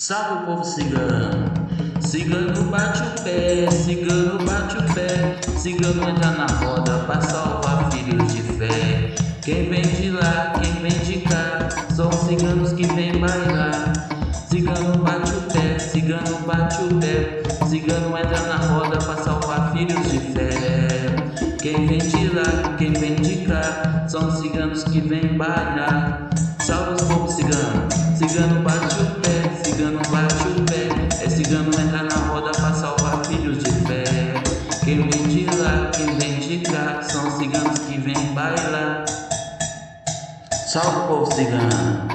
Salve o povo cigano, cigano bate o pé, cigano bate o pé, cigano entra na roda para salvar filhos de fé. Quem vem de lá, quem vem de cá, são ciganos que vêm bailar. Cigano bate o pé, cigano bate o pé, cigano entra na roda para salvar filhos de fé. Quem vem de lá, quem vem de cá, são ciganos que vêm bailar. Salve os povos ciganos, cigano bate o cigano bate o pé, é cigano entra na roda para salvar filhos de fé. Quem vem de lá, quem vem de cá, são ciganos que vêm bailar. Salve o povo cigano,